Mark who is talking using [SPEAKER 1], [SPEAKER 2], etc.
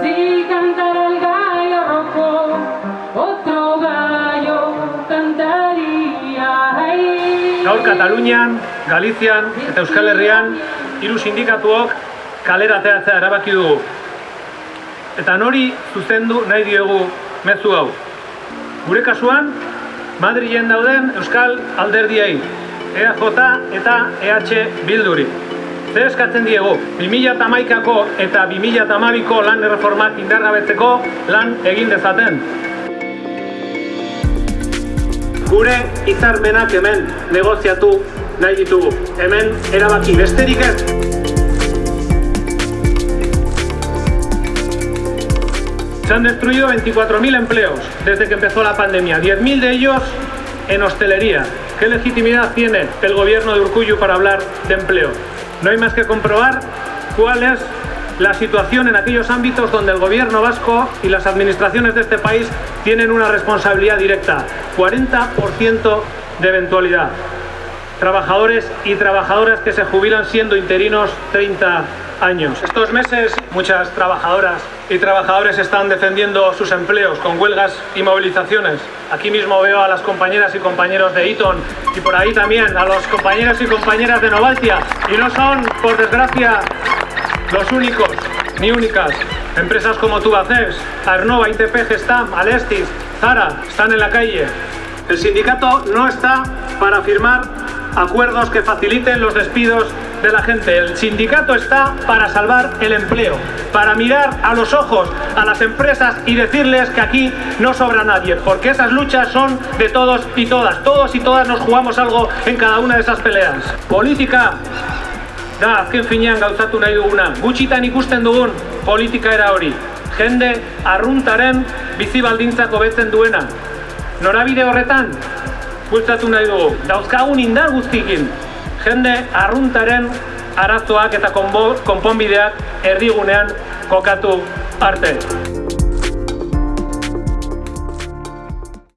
[SPEAKER 1] Si el gallo rojo, otro gallo cantaría.
[SPEAKER 2] Gaur Katalunian, Galizian eta Euskal Herrian hiru sindikatuok kalera ateratzea erabaki dugu. Eta nori zuzendu nahi diegu mezu hau. Gure kasuan, Madrilen dauden Euskal alderdiei, EAJ eta EH Bilduri. Zer eskatzen diegu, 2008ko eta 2008ko lan erreformak indargabetzeko lan egin dezaten. Gure hitzarmenak hemen negoziatu nahi ditugu. Hemen erabaki besterik ez. Se han destruido 24.000 empleos desde que empezó la pandemia, 10.000 de ellos en hostelería. ¿Qué legitimidad tiene el gobierno de Urkullu para hablar de empleo? No hay más que comprobar cuál es la situación en aquellos ámbitos donde el gobierno vasco y las administraciones de este país tienen una responsabilidad directa. 40% de eventualidad. Trabajadores y trabajadoras que se jubilan siendo interinos 30 años. Estos meses muchas trabajadoras y trabajadores están defendiendo sus empleos con huelgas y movilizaciones. Aquí mismo veo a las compañeras y compañeros de Eton y por ahí también a los compañeros y compañeras de Novaltia. Y no son, por desgracia, los únicos ni únicas. Empresas como Tubacex, Arnova, ITP, Gestam, Alestis, Zara están en la calle. El sindicato no está para firmar acuerdos que faciliten los despidos de la gente. El sindicato está para salvar el empleo, para mirar a los ojos a las empresas y decirles que aquí no sobra nadie, porque esas luchas son de todos y todas. Todos y todas nos jugamos algo en cada una de esas peleas. Política da azken finean gauzatu nahi duguna. Gutxitan ikusten dugun politika era hori. Jende arruntaren bizi baldintzak hobetzen duena. Norabide horretan, bultzatu nahi dugu. Dauzkagun indar guztikin, jende arruntaren arazoak eta konponbideak erdigunean kokatu arte.